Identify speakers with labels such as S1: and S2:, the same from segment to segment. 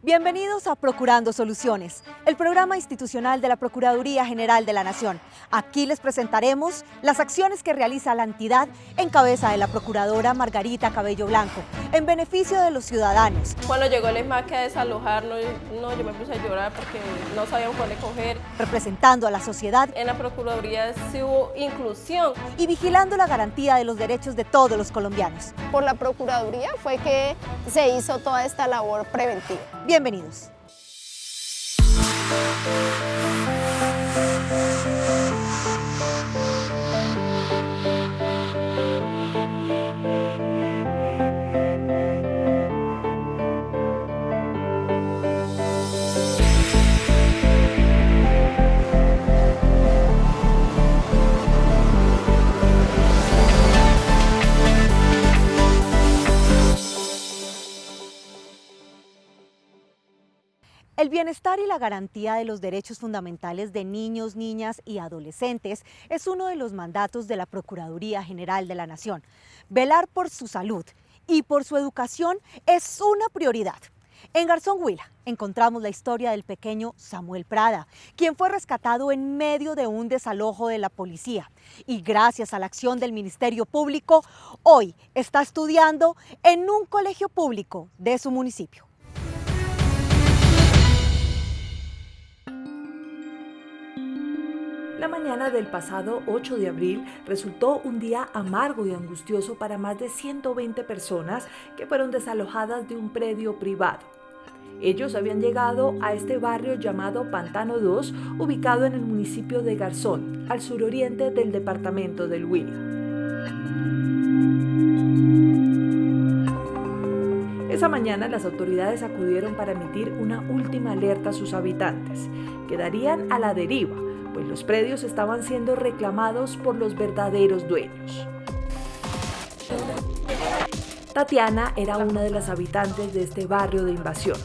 S1: Bienvenidos a Procurando Soluciones, el programa institucional de la Procuraduría General de la Nación. Aquí les presentaremos las acciones que realiza la entidad en cabeza de la Procuradora Margarita Cabello Blanco, en beneficio de los ciudadanos.
S2: Cuando llegó el ESMAC a desalojarnos, no, yo me puse a llorar porque no sabíamos cuándo coger.
S1: Representando a la sociedad.
S2: En la Procuraduría sí hubo inclusión.
S1: Y vigilando la garantía de los derechos de todos los colombianos.
S3: Por la Procuraduría fue que se hizo toda esta labor preventiva.
S1: Bienvenidos. El bienestar y la garantía de los derechos fundamentales de niños, niñas y adolescentes es uno de los mandatos de la Procuraduría General de la Nación. Velar por su salud y por su educación es una prioridad. En Garzón Huila encontramos la historia del pequeño Samuel Prada, quien fue rescatado en medio de un desalojo de la policía y gracias a la acción del Ministerio Público, hoy está estudiando en un colegio público de su municipio.
S4: La mañana del pasado 8 de abril resultó un día amargo y angustioso para más de 120 personas que fueron desalojadas de un predio privado. Ellos habían llegado a este barrio llamado Pantano 2, ubicado en el municipio de Garzón, al suroriente del departamento del Huila. Esa mañana las autoridades acudieron para emitir una última alerta a sus habitantes. Quedarían a la deriva pues los predios estaban siendo reclamados por los verdaderos dueños. Tatiana era una de las habitantes de este barrio de invasión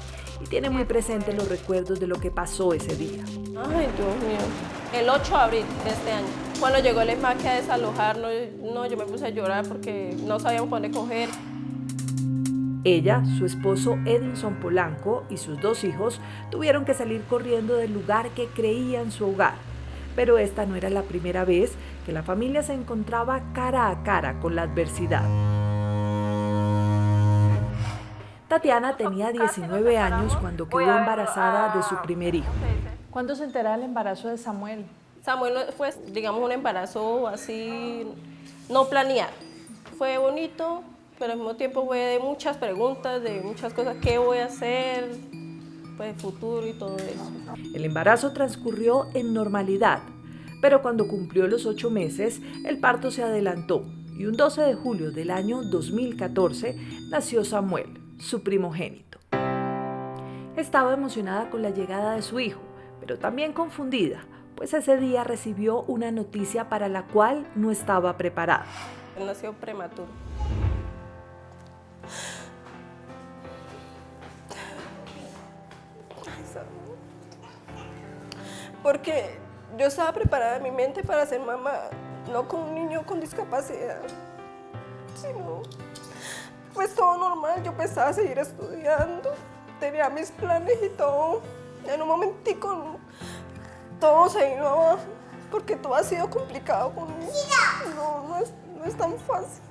S4: y tiene muy presente los recuerdos de lo que pasó ese día.
S2: Ay, Dios mío. El 8 de abril de este año, cuando llegó el ESMAC a desalojarnos, no, yo me puse a llorar porque no sabíamos dónde coger.
S4: Ella, su esposo Edinson Polanco y sus dos hijos tuvieron que salir corriendo del lugar que creían su hogar pero esta no era la primera vez que la familia se encontraba cara a cara con la adversidad. Tatiana tenía 19 años cuando quedó embarazada de su primer hijo.
S5: ¿Cuándo se entera el embarazo de Samuel?
S2: Samuel fue, digamos, un embarazo así no planeado. Fue bonito, pero al mismo tiempo fue de muchas preguntas, de muchas cosas, ¿qué voy a hacer? Pues, futuro y todo eso.
S4: El embarazo transcurrió en normalidad, pero cuando cumplió los ocho meses, el parto se adelantó y un 12 de julio del año 2014 nació Samuel, su primogénito. Estaba emocionada con la llegada de su hijo, pero también confundida, pues ese día recibió una noticia para la cual no estaba preparada.
S2: nació prematuro. Porque yo estaba preparada en mi mente para ser mamá, no con un niño con discapacidad, sino pues todo normal, yo pensaba seguir estudiando, tenía mis planes y todo, en un momentico todo se abajo, porque todo ha sido complicado conmigo, no, no es, no es tan fácil.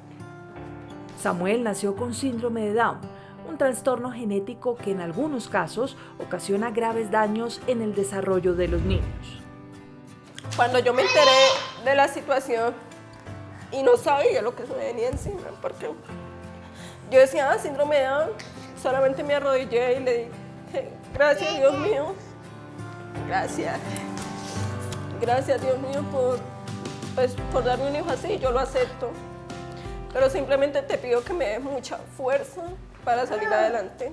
S4: Samuel nació con síndrome de Down, un trastorno genético que en algunos casos ocasiona graves daños en el desarrollo de los niños.
S2: Cuando yo me enteré de la situación y no sabía lo que se me venía encima, porque yo decía, ah, síndrome de Down, solamente me arrodillé y le dije, gracias Dios mío, gracias, gracias Dios mío por, pues, por darme un hijo así, yo lo acepto, pero simplemente te pido que me des mucha fuerza, para salir adelante.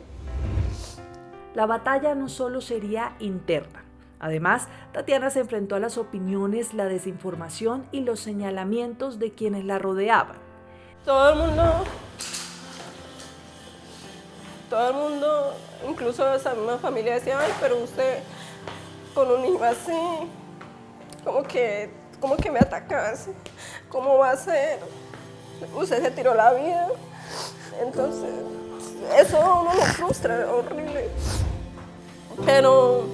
S4: La batalla no solo sería interna. Además, Tatiana se enfrentó a las opiniones, la desinformación y los señalamientos de quienes la rodeaban.
S2: Todo el mundo, todo el mundo, incluso esa misma familia decía, ay, pero usted con un hijo así, como que, como que me atacase, ¿cómo va a ser? Usted se tiró la vida, entonces eso uno lo frustra, horrible. Pero,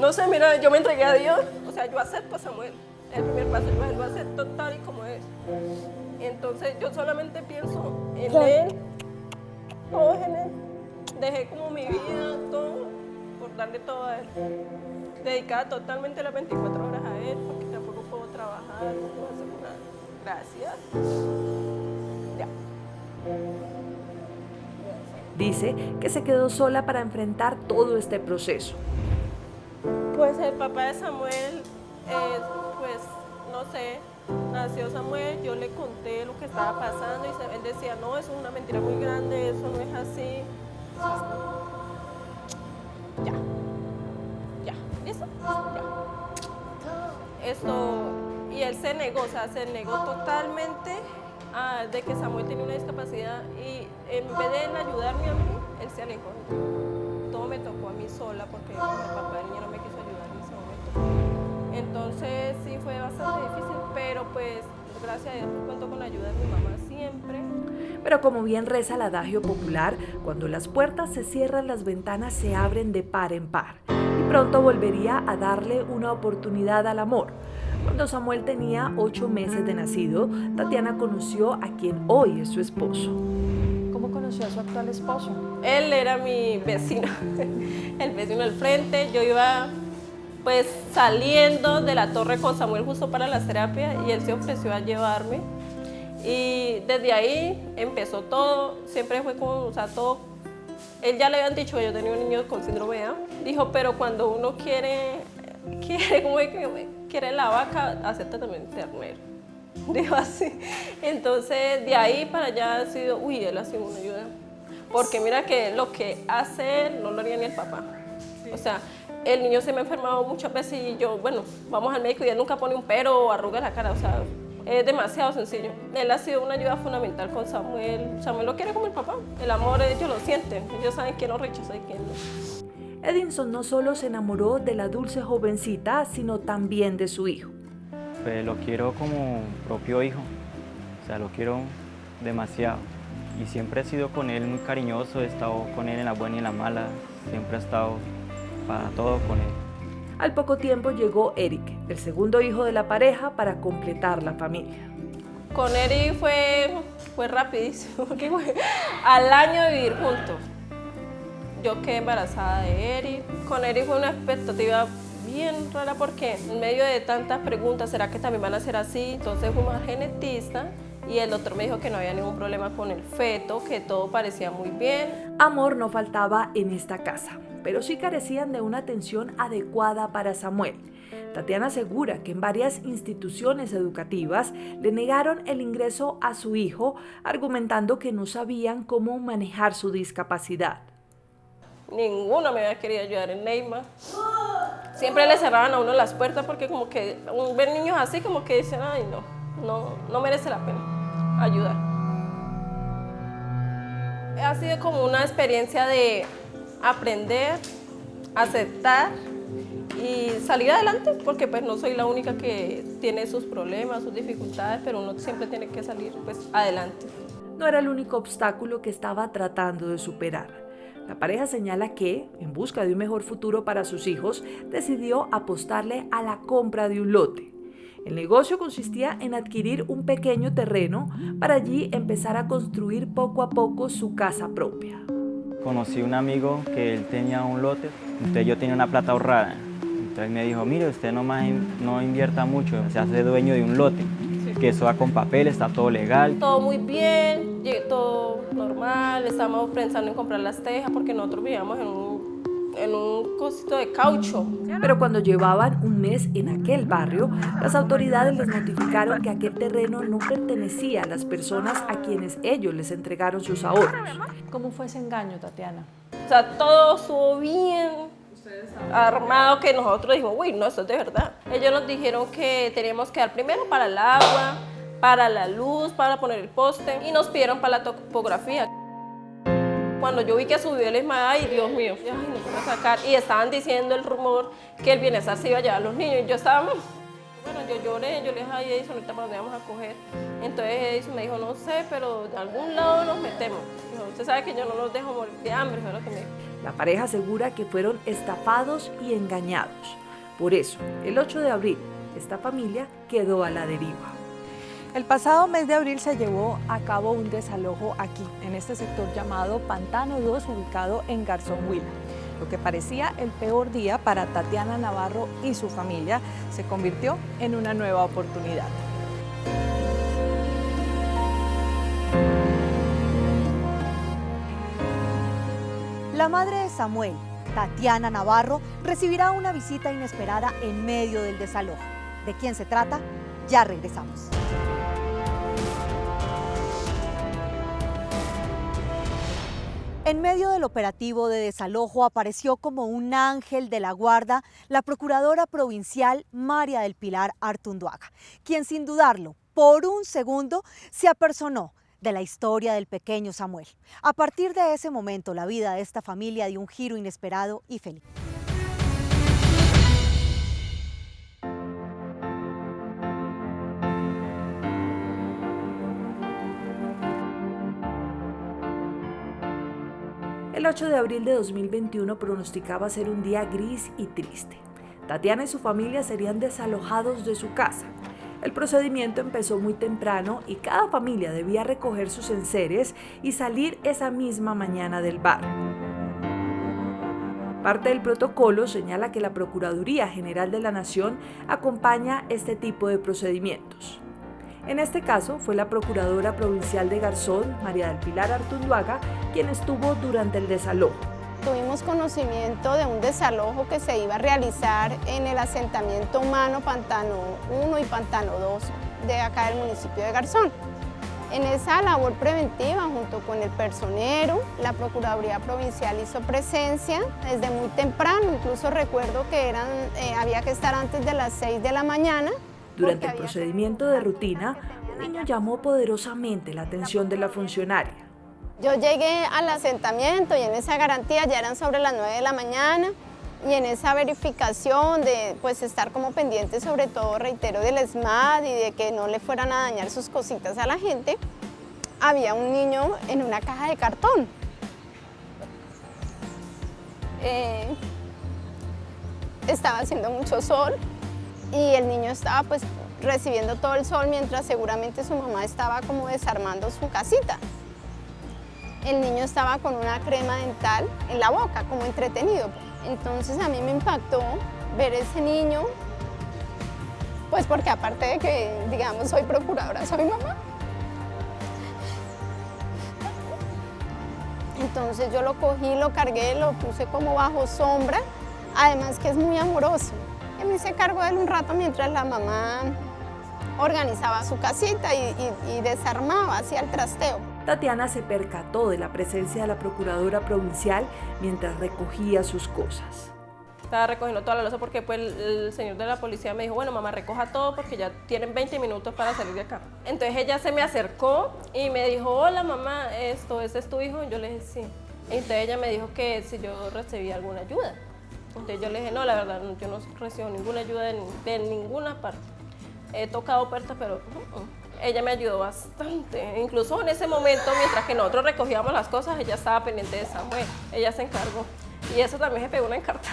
S2: no sé, mira, yo me entregué a Dios, o sea, yo acepto a Samuel. El primer paso, él lo acepto tal y como es. Entonces, yo solamente pienso en él, todo en él. Dejé como mi vida, todo, por darle todo a él. Dedicada totalmente las 24 horas a él, porque tampoco puedo trabajar, no puedo hacer nada. Gracias. Ya.
S4: Dice que se quedó sola para enfrentar todo este proceso.
S2: Pues el papá de Samuel, eh, pues no sé, nació Samuel, yo le conté lo que estaba pasando y él decía, no, eso es una mentira muy grande, eso no es así. Ya, ya, ¿listo? Ya. Esto, y él se negó, o sea, se negó totalmente de que Samuel tenía una discapacidad y en vez de ayudarme a mí, él se alejó. Todo me tocó a mí sola porque el papá del niño no me quiso ayudar en ese momento. Entonces sí fue bastante difícil, pero pues gracias a Dios pues, cuento con la ayuda de mi mamá siempre.
S4: Pero como bien reza el adagio popular, cuando las puertas se cierran, las ventanas se abren de par en par. Y pronto volvería a darle una oportunidad al amor. Cuando Samuel tenía ocho meses de nacido, Tatiana conoció a quien hoy es su esposo.
S5: ¿Cómo conoció a su actual esposo?
S2: Él era mi vecino, el vecino del frente. Yo iba pues saliendo de la torre con Samuel justo para las terapias y él se ofreció a llevarme. Y desde ahí empezó todo, siempre fue como, o sea, todo. Él ya le habían dicho que yo tenía un niño con síndrome de Down. Dijo, pero cuando uno quiere, quiere, como que quiere la vaca, acepta también ternero. Dijo así. Entonces, de ahí para allá ha sido, uy, él ha sido una ayuda. Porque mira que lo que hace él no lo haría ni el papá. O sea, el niño se me ha enfermado muchas veces y yo, bueno, vamos al médico y él nunca pone un pero o arruga la cara, o sea, es demasiado sencillo. Él ha sido una ayuda fundamental con Samuel. Samuel lo quiere como el papá. El amor ellos lo sienten. Ellos saben quién lo rechaza y quién no.
S4: Edinson no solo se enamoró de la dulce jovencita, sino también de su hijo.
S6: Pues lo quiero como propio hijo. O sea, lo quiero demasiado. Y siempre he sido con él muy cariñoso, he estado con él en la buena y en la mala. Siempre he estado para todo con él.
S4: Al poco tiempo llegó Eric, el segundo hijo de la pareja, para completar la familia.
S2: Con Eric fue, fue rapidísimo, porque fue al año de vivir juntos. Yo quedé embarazada de Eric. Con Eric fue una expectativa bien rara porque en medio de tantas preguntas, ¿será que también van a ser así? Entonces fuimos al genetista y el doctor me dijo que no había ningún problema con el feto, que todo parecía muy bien.
S4: Amor no faltaba en esta casa pero sí carecían de una atención adecuada para Samuel. Tatiana asegura que en varias instituciones educativas le negaron el ingreso a su hijo, argumentando que no sabían cómo manejar su discapacidad.
S2: Ninguno me había querido ayudar en Neymar. Siempre le cerraban a uno las puertas porque como que ver niños así como que dicen, ay no, no, no merece la pena ayudar. Ha sido como una experiencia de aprender, aceptar y salir adelante, porque pues no soy la única que tiene sus problemas, sus dificultades, pero uno siempre tiene que salir pues adelante.
S4: No era el único obstáculo que estaba tratando de superar. La pareja señala que, en busca de un mejor futuro para sus hijos, decidió apostarle a la compra de un lote. El negocio consistía en adquirir un pequeño terreno para allí empezar a construir poco a poco su casa propia
S6: conocí un amigo que él tenía un lote, entonces yo tenía una plata ahorrada. Entonces me dijo, mire, usted no, invierta mucho, se hace dueño de un lote, que eso va con papel, está todo legal.
S2: Todo muy bien, todo normal, estamos pensando en comprar las tejas porque nosotros vivíamos en un en un cosito de caucho.
S4: Pero cuando llevaban un mes en aquel barrio, las autoridades les notificaron que aquel terreno no pertenecía a las personas a quienes ellos les entregaron sus ahorros.
S5: ¿Cómo fue ese engaño, Tatiana?
S2: O sea, todo estuvo bien armado que nosotros dijimos, uy, no, esto es de verdad. Ellos nos dijeron que teníamos que dar primero para el agua, para la luz, para poner el poste y nos pidieron para la topografía. Cuando yo vi que subió el ESMA, ay Dios mío, ay, no puedo sacar. Y estaban diciendo el rumor que el bienestar se iba a llevar a los niños. Y yo estaba, bueno, yo lloré, yo le dije, ay Edison, ahorita para dónde vamos a coger. Entonces Edison me dijo, no sé, pero de algún lado nos metemos. Usted sabe que yo no los dejo morir de hambre, fue lo que me dijo.
S4: La pareja asegura que fueron estafados y engañados. Por eso, el 8 de abril, esta familia quedó a la deriva.
S5: El pasado mes de abril se llevó a cabo un desalojo aquí, en este sector llamado Pantano 2, ubicado en Garzón Huila. Lo que parecía el peor día para Tatiana Navarro y su familia se convirtió en una nueva oportunidad.
S1: La madre de Samuel, Tatiana Navarro, recibirá una visita inesperada en medio del desalojo. ¿De quién se trata? Ya regresamos. En medio del operativo de desalojo apareció como un ángel de la guarda la procuradora provincial María del Pilar Artunduaga, quien sin dudarlo, por un segundo, se apersonó de la historia del pequeño Samuel. A partir de ese momento, la vida de esta familia dio un giro inesperado y feliz.
S4: El 8 de abril de 2021 pronosticaba ser un día gris y triste. Tatiana y su familia serían desalojados de su casa. El procedimiento empezó muy temprano y cada familia debía recoger sus enseres y salir esa misma mañana del bar. Parte del protocolo señala que la Procuraduría General de la Nación acompaña este tipo de procedimientos. En este caso fue la Procuradora Provincial de Garzón, María del Pilar Artunduaga, quien estuvo durante el desalojo.
S3: Tuvimos conocimiento de un desalojo que se iba a realizar en el asentamiento humano Pantano 1 y Pantano 2 de acá del municipio de Garzón. En esa labor preventiva, junto con el personero, la Procuraduría Provincial hizo presencia desde muy temprano, incluso recuerdo que eran, eh, había que estar antes de las 6 de la mañana
S4: durante el procedimiento de rutina, un niño llamó poderosamente la atención de la funcionaria.
S3: Yo llegué al asentamiento y en esa garantía ya eran sobre las 9 de la mañana y en esa verificación de pues estar como pendiente sobre todo, reitero, del SMAD y de que no le fueran a dañar sus cositas a la gente, había un niño en una caja de cartón. Eh, estaba haciendo mucho sol, y el niño estaba pues recibiendo todo el sol mientras seguramente su mamá estaba como desarmando su casita. El niño estaba con una crema dental en la boca, como entretenido. Entonces a mí me impactó ver ese niño, pues porque aparte de que, digamos, soy procuradora, soy mamá. Entonces yo lo cogí, lo cargué, lo puse como bajo sombra, además que es muy amoroso me hice cargo de él un rato mientras la mamá organizaba su casita y, desarmaba, hacía el trasteo.
S4: Tatiana se percató de la presencia de la procuradora provincial mientras recogía sus cosas.
S2: Estaba recogiendo toda la losa porque pues, el, señor de la policía me dijo, bueno mamá, recoja todo porque ya tienen 20 minutos para salir de acá. Entonces ella se me acercó y me dijo, hola mamá, esto, ¿ese es tu hijo? Y yo le dije, sí. Entonces ella me dijo que si yo recibía alguna ayuda. Entonces yo le dije, no, la verdad, yo no recibo ninguna ayuda de, ninguna parte. He tocado puertas, pero uh, uh, ella me ayudó bastante. Incluso en ese momento, mientras que nosotros recogíamos las cosas, ella estaba pendiente de Samuel. Ella se encargó. Y eso también se pegó una encarta.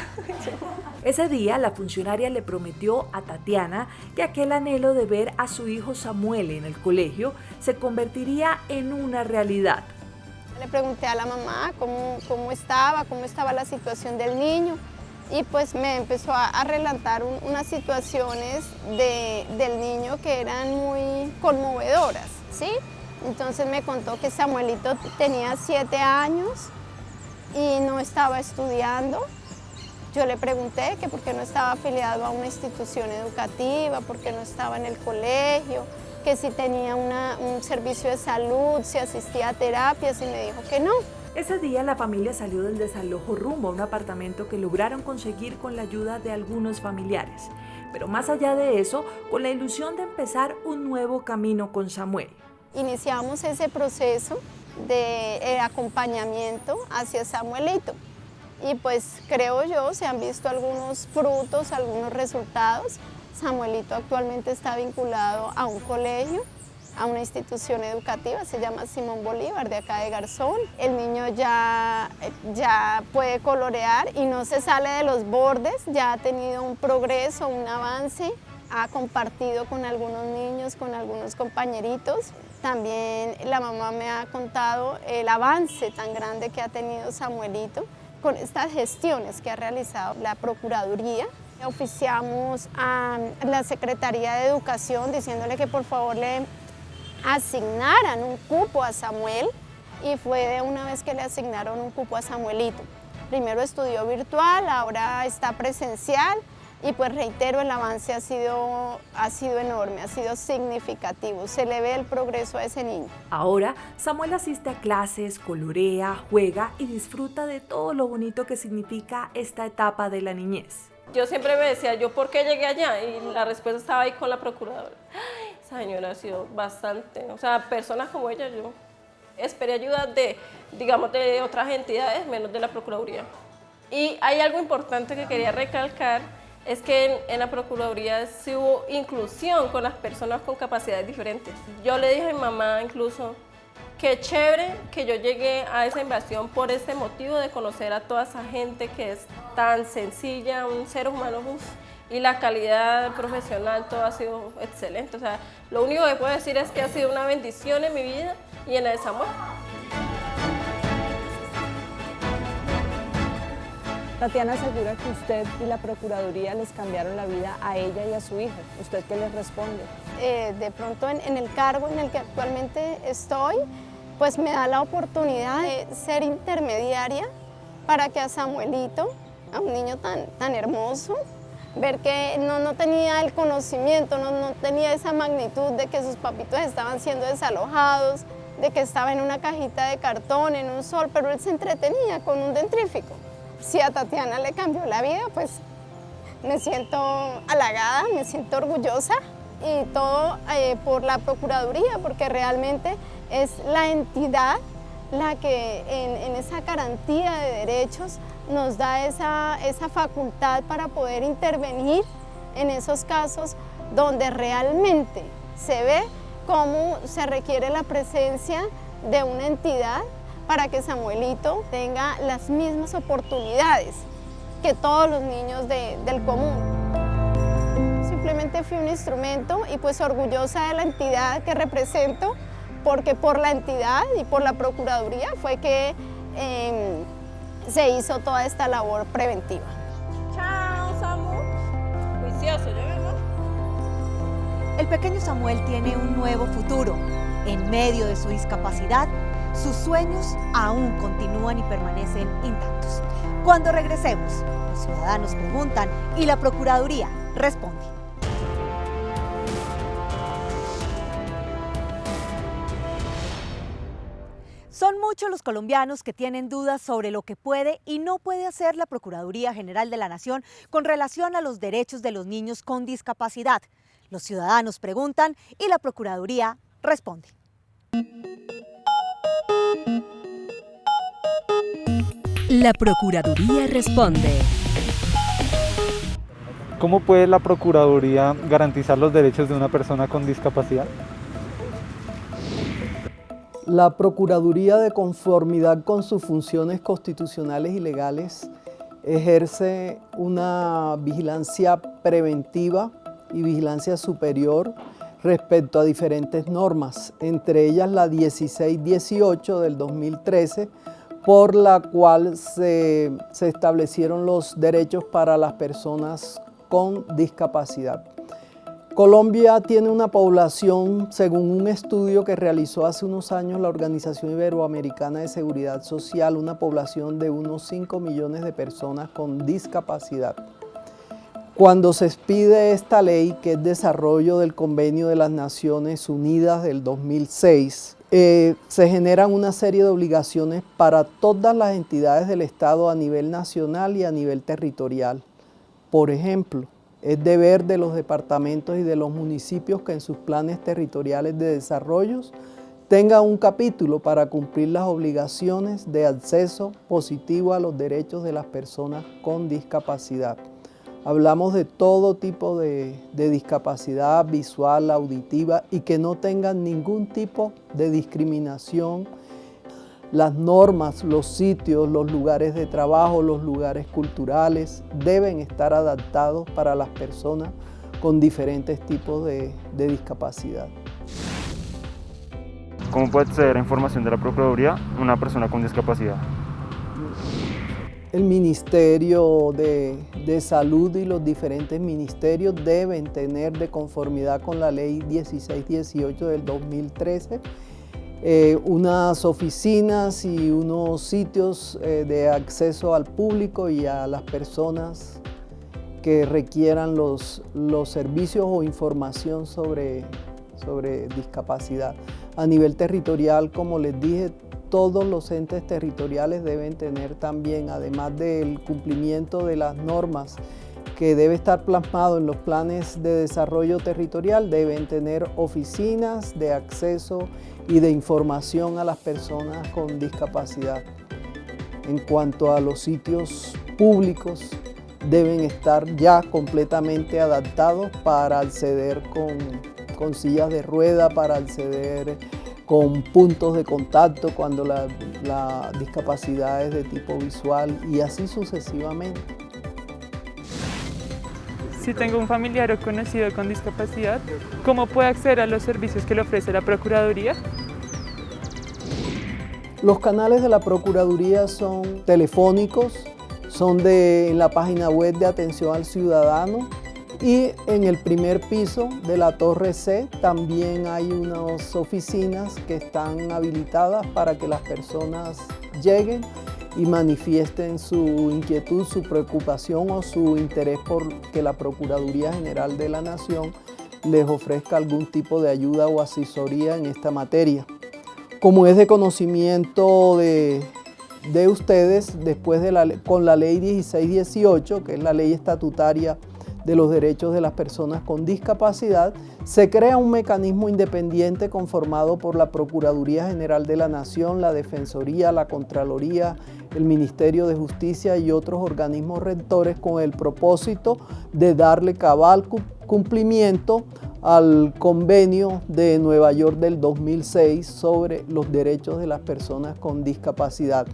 S4: Ese día la funcionaria le prometió a Tatiana que aquel anhelo de ver a su hijo Samuel en el colegio se convertiría en una realidad.
S3: Le pregunté a la mamá cómo, cómo estaba, cómo estaba la situación del niño y pues me empezó a, relatar unas situaciones del niño que eran muy conmovedoras, ¿sí? Entonces me contó que Samuelito tenía siete años y no estaba estudiando. Yo le pregunté que por qué no estaba afiliado a una institución educativa, por qué no estaba en el colegio, que si tenía un servicio de salud, si asistía a terapias y me dijo que no.
S4: Ese día la familia salió del desalojo rumbo a un apartamento que lograron conseguir con la ayuda de algunos familiares. Pero más allá de eso, con la ilusión de empezar un nuevo camino con Samuel.
S3: Iniciamos ese proceso de eh, acompañamiento hacia Samuelito. Y pues creo yo, se han visto algunos frutos, algunos resultados. Samuelito actualmente está vinculado a un colegio a una institución educativa, se llama Simón Bolívar, de acá de Garzón. El niño ya, ya puede colorear y no se sale de los bordes, ya ha tenido un progreso, un avance, ha compartido con algunos niños, con algunos compañeritos. También la mamá me ha contado el avance tan grande que ha tenido Samuelito con estas gestiones que ha realizado la Procuraduría. Oficiamos a la Secretaría de Educación diciéndole que por favor le asignaran un cupo a Samuel y fue de una vez que le asignaron un cupo a Samuelito. Primero estudió virtual, ahora está presencial y pues reitero, el avance ha sido, ha sido enorme, ha sido significativo, se le ve el progreso a ese niño.
S4: Ahora, Samuel asiste a clases, colorea, juega y disfruta de todo lo bonito que significa esta etapa de la niñez.
S2: Yo siempre me decía, ¿yo por qué llegué allá? Y la respuesta estaba ahí con la procuradora. esa señora ha sido bastante, o sea, personas como ella, yo esperé ayuda de, digamos, de otras entidades, menos de la Procuraduría. Y hay algo importante que quería recalcar, es que en, la Procuraduría sí hubo inclusión con las personas con capacidades diferentes. Yo le dije a mi mamá incluso, qué chévere que yo llegué a esa invasión por ese motivo de conocer a toda esa gente que es tan sencilla, un ser humano, y la calidad profesional, todo ha sido excelente. O sea, lo único que puedo decir es que ha sido una bendición en mi vida y en la de Samuel.
S5: Tatiana asegura que usted y la Procuraduría les cambiaron la vida a ella y a su hijo. ¿Usted qué les responde?
S3: Eh, de pronto en, el cargo en el que actualmente estoy, pues me da la oportunidad de ser intermediaria para que a Samuelito, a un niño tan, tan hermoso, ver que no, no tenía el conocimiento, no, no tenía esa magnitud de que sus papitos estaban siendo desalojados, de que estaba en una cajita de cartón, en un sol, pero él se entretenía con un dentrífico. Si a Tatiana le cambió la vida, pues me siento halagada, me siento orgullosa y todo eh, por la Procuraduría, porque realmente es la entidad la que en, esa garantía de derechos nos da esa, esa facultad para poder intervenir en esos casos donde realmente se ve cómo se requiere la presencia de una entidad para que Samuelito tenga las mismas oportunidades que todos los niños del común. Simplemente fui un instrumento y pues orgullosa de la entidad que represento, porque por la entidad y por la Procuraduría fue que em, se hizo toda esta labor preventiva.
S2: Chao, Samu. Juicioso, ¿ya
S1: El pequeño Samuel tiene un nuevo futuro. En medio de su discapacidad, sus sueños aún continúan y permanecen intactos. Cuando regresemos, los ciudadanos preguntan y la Procuraduría responde. Son muchos los colombianos que tienen dudas sobre lo que puede y no puede hacer la Procuraduría General de la Nación con relación a los derechos de los niños con discapacidad. Los ciudadanos preguntan y la Procuraduría responde.
S7: La Procuraduría responde.
S8: ¿Cómo puede la Procuraduría garantizar los derechos de una persona con discapacidad?
S9: La Procuraduría, de conformidad con sus funciones constitucionales y legales, ejerce una vigilancia preventiva y vigilancia superior respecto a diferentes normas, entre ellas la 1618 del 2013, por la cual se, establecieron los derechos para las personas con discapacidad. Colombia tiene una población, según un estudio que realizó hace unos años la Organización Iberoamericana de Seguridad Social, una población de unos 5 millones de personas con discapacidad. Cuando se expide esta ley, que es desarrollo del Convenio de las Naciones Unidas del 2006, eh, se generan una serie de obligaciones para todas las entidades del Estado a nivel nacional y a nivel territorial. Por ejemplo, es deber de los departamentos y de los municipios que en sus planes territoriales de desarrollo tengan un capítulo para cumplir las obligaciones de acceso positivo a los derechos de las personas con discapacidad. Hablamos de todo tipo de, discapacidad visual, auditiva y que no tengan ningún tipo de discriminación. Las normas, los sitios, los lugares de trabajo, los lugares culturales deben estar adaptados para las personas con diferentes tipos de, de discapacidad.
S6: ¿Cómo puede acceder a información de la Procuraduría una persona con discapacidad?
S9: El Ministerio de, Salud y los diferentes ministerios deben tener de conformidad con la Ley 1618 del 2013 eh, unas oficinas y unos sitios eh, de acceso al público y a las personas que requieran los, los servicios o información sobre, sobre discapacidad. A nivel territorial, como les dije, todos los entes territoriales deben tener también, además del cumplimiento de las normas que debe estar plasmado en los planes de desarrollo territorial, deben tener oficinas de acceso y de información a las personas con discapacidad. En cuanto a los sitios públicos, deben estar ya completamente adaptados para acceder con, sillas de rueda, para acceder con puntos de contacto cuando la, discapacidad es de tipo visual y así sucesivamente.
S10: Si tengo un familiar o conocido con discapacidad, ¿cómo puede acceder a los servicios que le ofrece la Procuraduría?
S9: Los canales de la Procuraduría son telefónicos, son de, en la página web de atención al ciudadano, y en el primer piso de la Torre C también hay unas oficinas que están habilitadas para que las personas lleguen y manifiesten su inquietud, su preocupación o su interés por que la Procuraduría General de la Nación les ofrezca algún tipo de ayuda o asesoría en esta materia. Como es de conocimiento de, ustedes, después de la, con la ley 1618, que es la ley estatutaria de los derechos de las personas con discapacidad, se crea un mecanismo independiente conformado por la Procuraduría General de la Nación, la Defensoría, la Contraloría, el Ministerio de Justicia y otros organismos rectores con el propósito de darle cabal cumplimiento al convenio de Nueva York del 2006 sobre los derechos de las personas con discapacidad.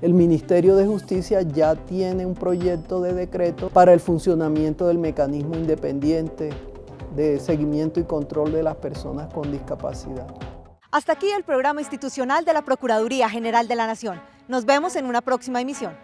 S9: El Ministerio de Justicia ya tiene un proyecto de decreto para el funcionamiento del mecanismo independiente de seguimiento y control de las personas con discapacidad.
S1: Hasta aquí el programa institucional de la Procuraduría General de la Nación. Nos vemos en una próxima emisión.